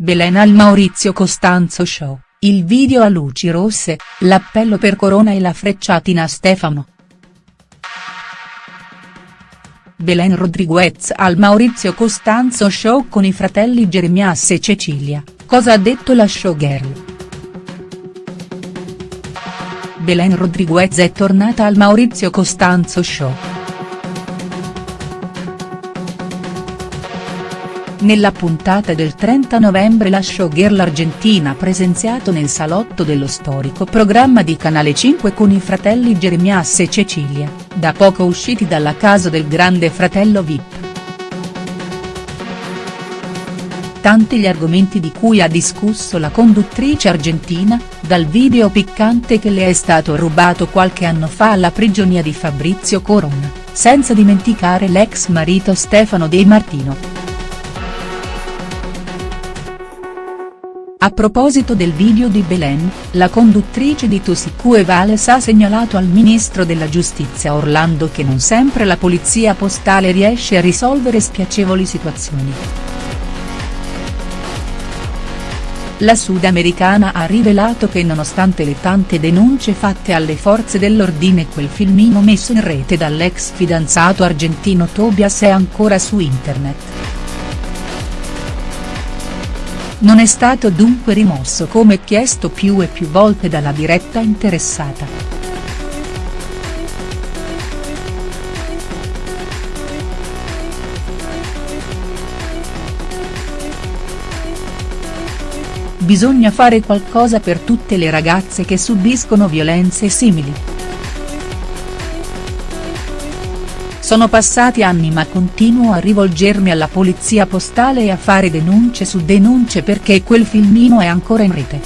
Belen al Maurizio Costanzo Show, il video a luci rosse, l'appello per Corona e la frecciatina a Stefano. Belen Rodriguez al Maurizio Costanzo Show con i fratelli Jeremias e Cecilia, cosa ha detto la showgirl?. Belen Rodriguez è tornata al Maurizio Costanzo Show. Nella puntata del 30 novembre la showgirl argentina ha presenziato nel salotto dello storico programma di Canale 5 con i fratelli Jeremias e Cecilia, da poco usciti dalla casa del grande fratello Vip. Tanti gli argomenti di cui ha discusso la conduttrice argentina, dal video piccante che le è stato rubato qualche anno fa alla prigionia di Fabrizio Corona, senza dimenticare l'ex marito Stefano De Martino. A proposito del video di Belen, la conduttrice di Tusicu e Vales ha segnalato al ministro della giustizia Orlando che non sempre la polizia postale riesce a risolvere spiacevoli situazioni. La sudamericana ha rivelato che nonostante le tante denunce fatte alle forze dell'ordine quel filmino messo in rete dall'ex fidanzato argentino Tobias è ancora su internet. Non è stato dunque rimosso come chiesto più e più volte dalla diretta interessata. Bisogna fare qualcosa per tutte le ragazze che subiscono violenze simili. Sono passati anni ma continuo a rivolgermi alla polizia postale e a fare denunce su denunce perché quel filmino è ancora in rete.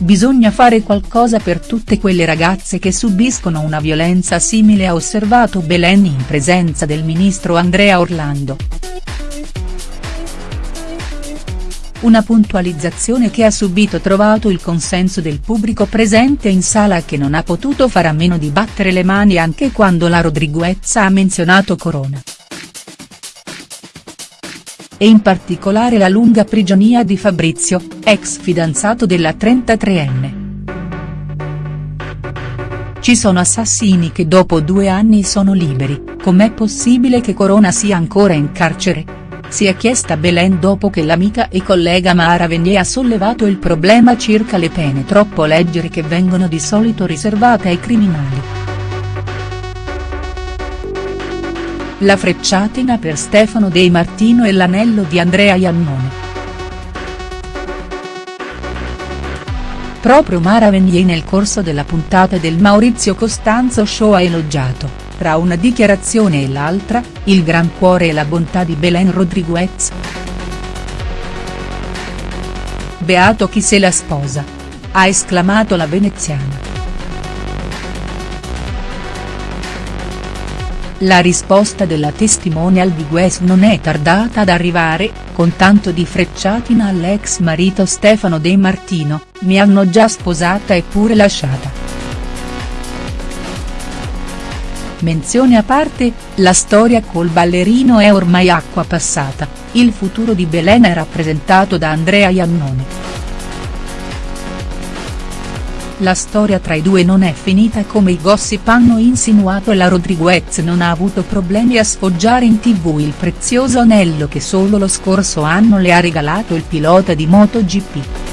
Bisogna fare qualcosa per tutte quelle ragazze che subiscono una violenza simile ha osservato Belen in presenza del ministro Andrea Orlando. Una puntualizzazione che ha subito trovato il consenso del pubblico presente in sala che non ha potuto fare a meno di battere le mani anche quando la Rodriguez ha menzionato Corona. E in particolare la lunga prigionia di Fabrizio, ex fidanzato della 33enne. Ci sono assassini che dopo due anni sono liberi, com'è possibile che Corona sia ancora in carcere?. Si è chiesta Belen dopo che l'amica e collega Mara Venier ha sollevato il problema circa le pene troppo leggere che vengono di solito riservate ai criminali. La frecciatina per Stefano De Martino e l'anello di Andrea Iannone. Proprio Mara Venier nel corso della puntata del Maurizio Costanzo Show ha elogiato tra una dichiarazione e l'altra, il gran cuore e la bontà di Belen Rodriguez. Beato chi se la sposa. Ha esclamato la veneziana. La risposta della testimonial di Gues non è tardata ad arrivare, con tanto di frecciatina all'ex marito Stefano De Martino, mi hanno già sposata e pure lasciata. Menzione a parte, la storia col ballerino è ormai acqua passata, il futuro di Belen è rappresentato da Andrea Iannone. La storia tra i due non è finita come i gossip hanno insinuato e la Rodriguez non ha avuto problemi a sfoggiare in tv il prezioso anello che solo lo scorso anno le ha regalato il pilota di MotoGP.